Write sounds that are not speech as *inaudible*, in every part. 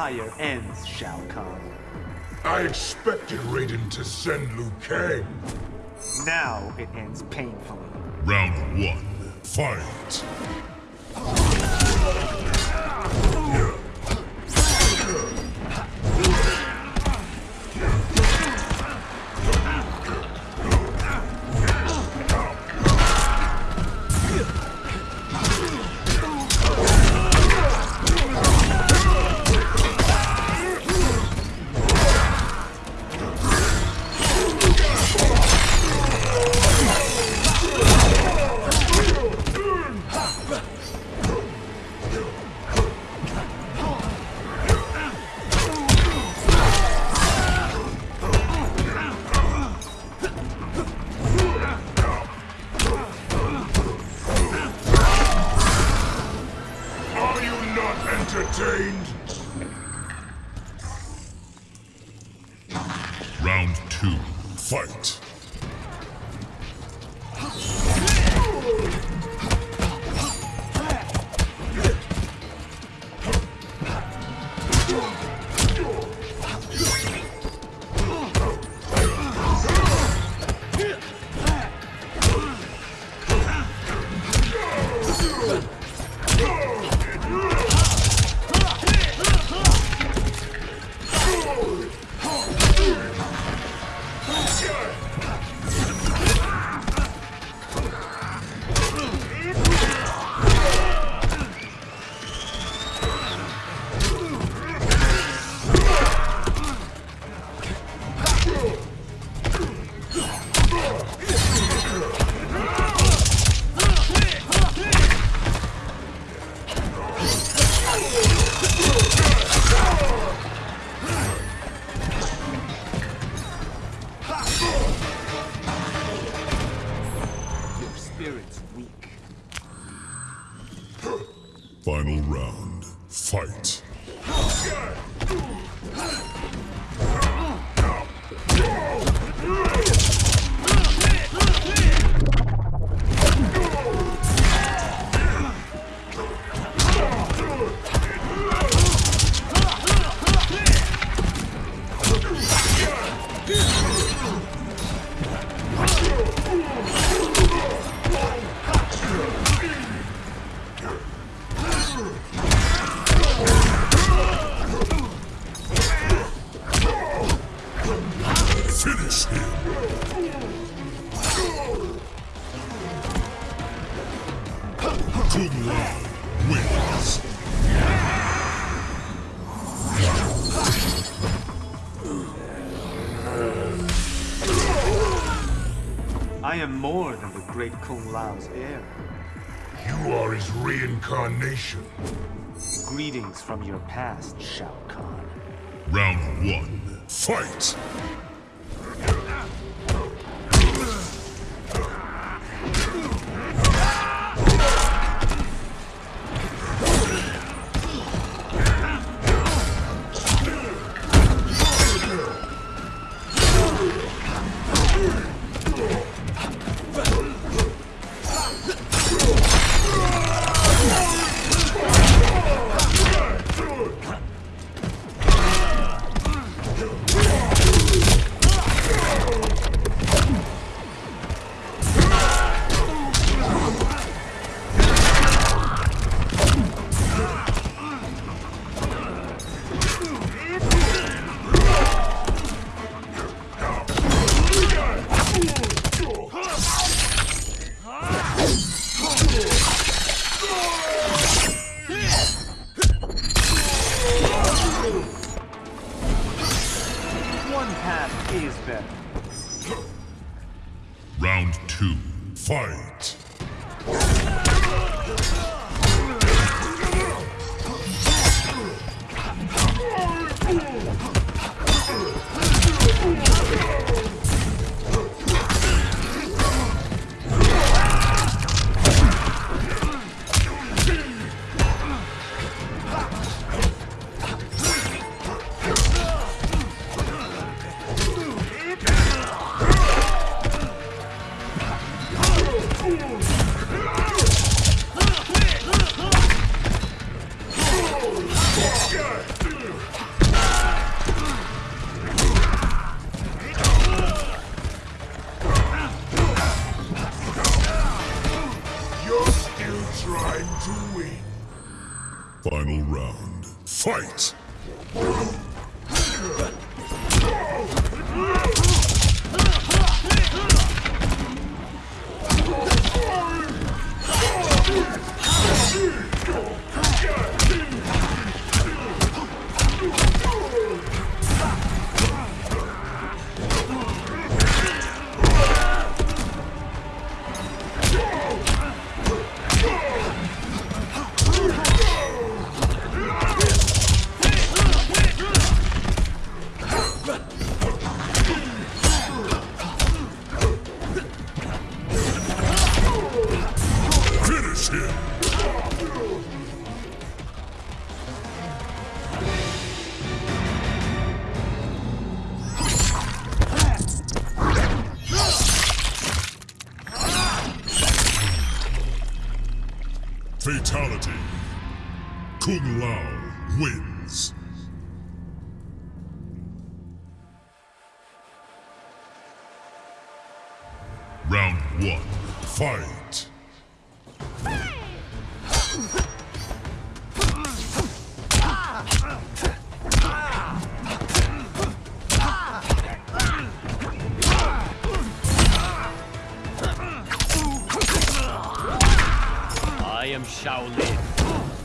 Empire ends, Shao Kahn. I expected Raiden to send Liu Kang. Now it ends painfully. Round one, fight! Finish him! Kung Lao wins! I am more than the great Kung Lao's heir. You are his reincarnation. Greetings from your past, Shao Kahn. Round one, fight! Round two, fight! To win. Final round. Fight! *laughs* Fatality. Kung Lao wins. Round one. Fight. Am Shaolin.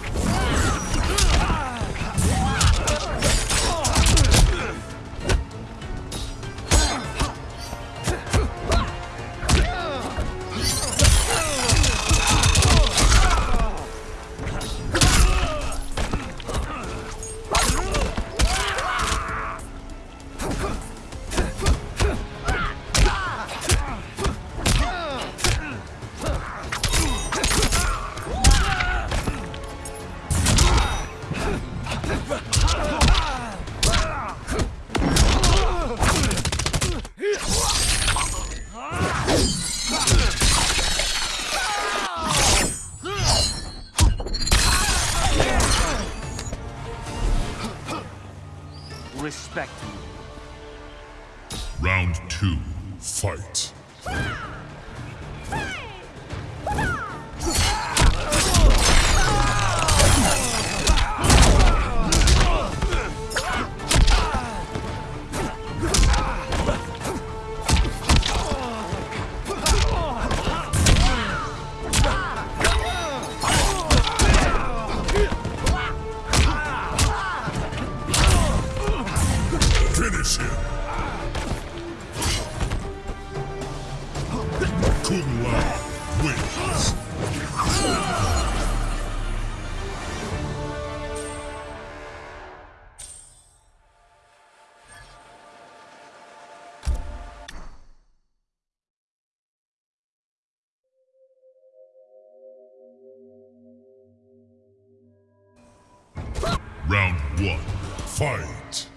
Respect me. Round two. Fight. Fight!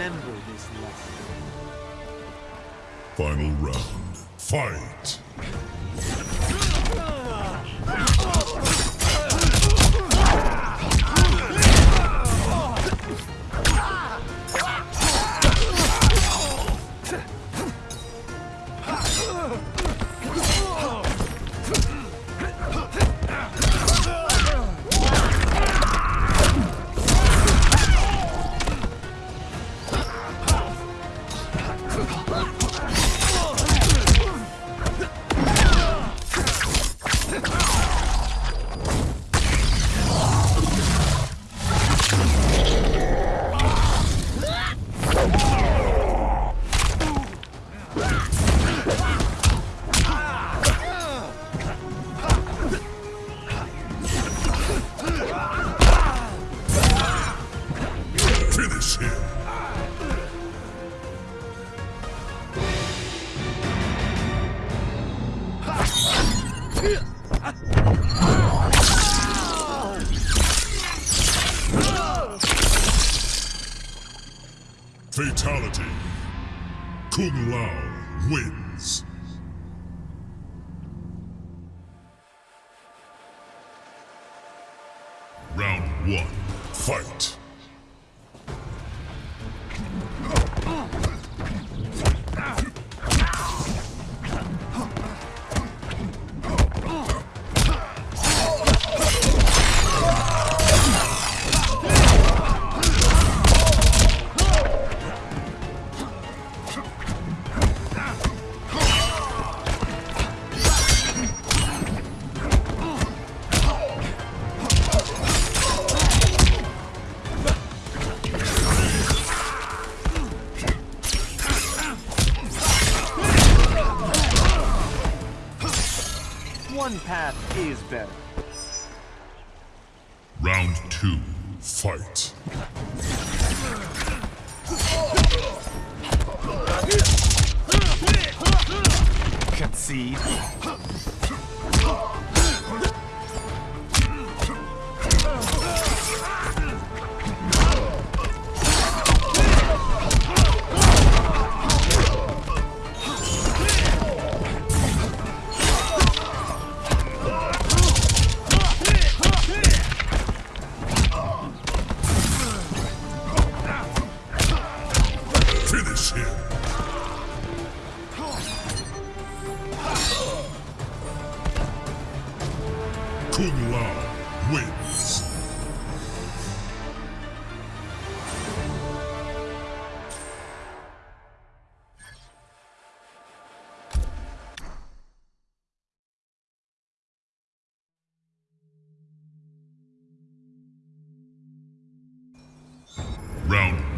remember this lesson. Final round. Fight!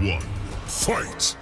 One. Fight!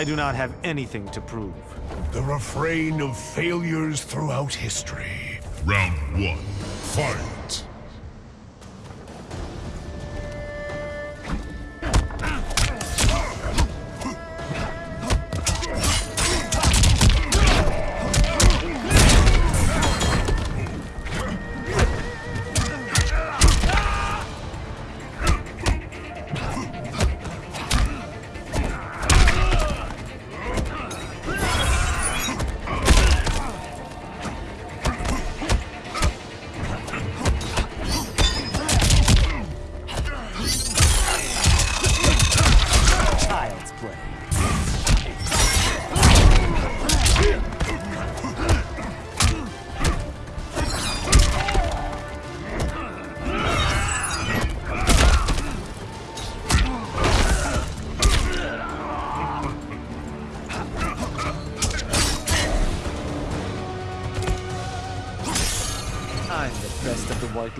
I do not have anything to prove. The refrain of failures throughout history. Round one. Fight.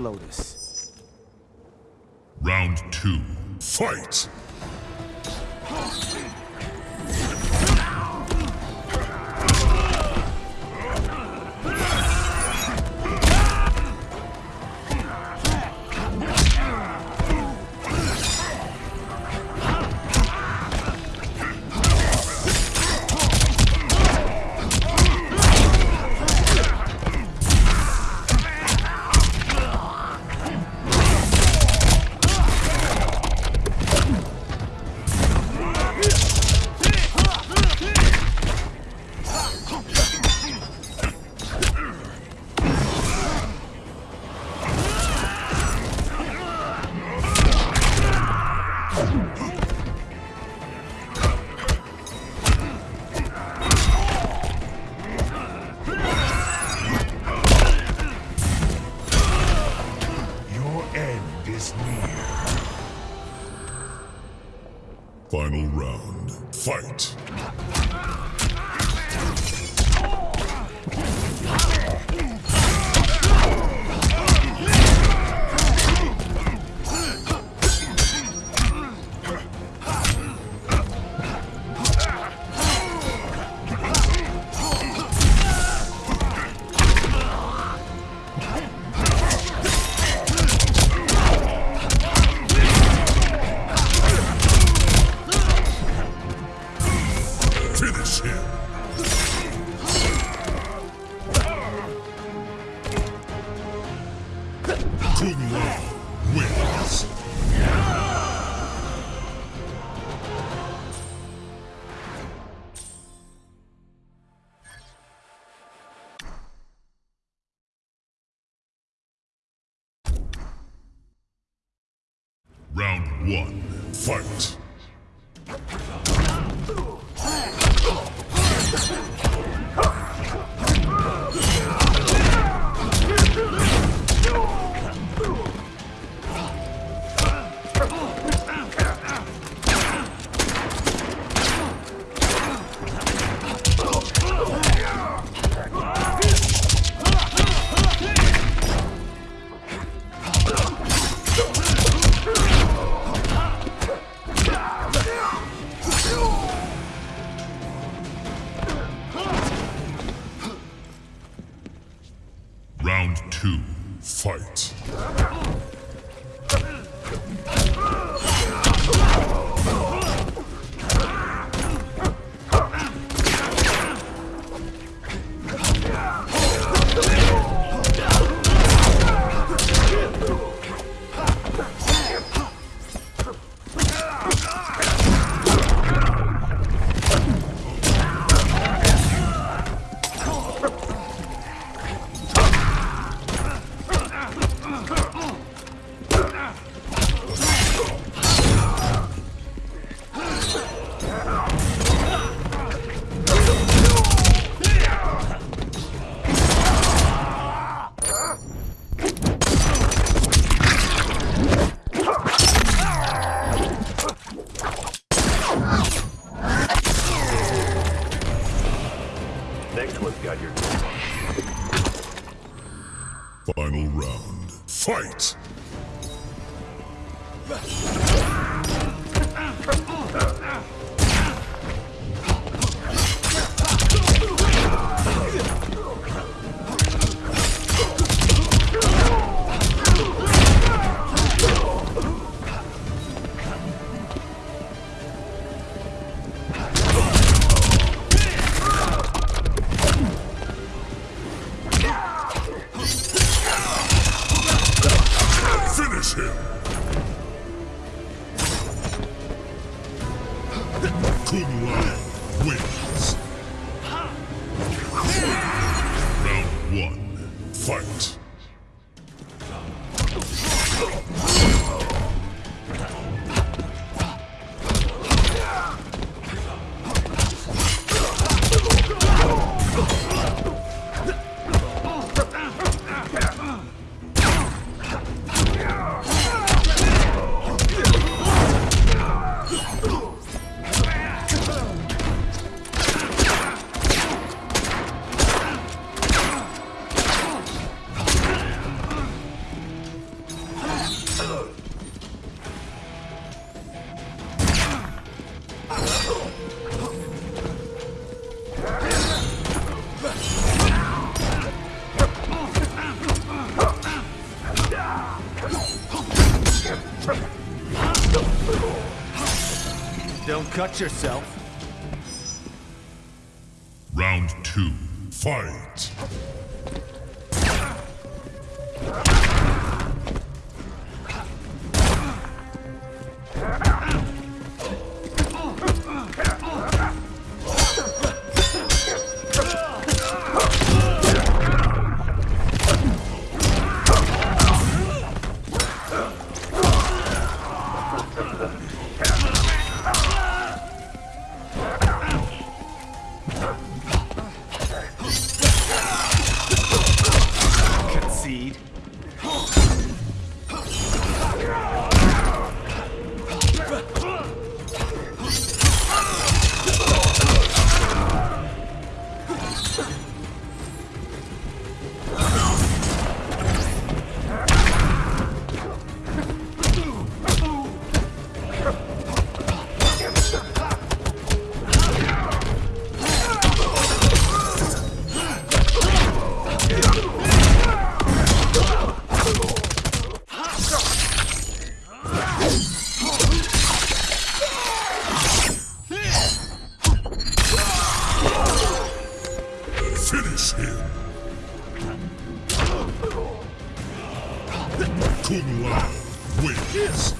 Lotus. Round two. Fight. Fight. Got your Final round. Fight. Round one, fight! cut yourself. Round two, fight! seed. Kung Lao wins!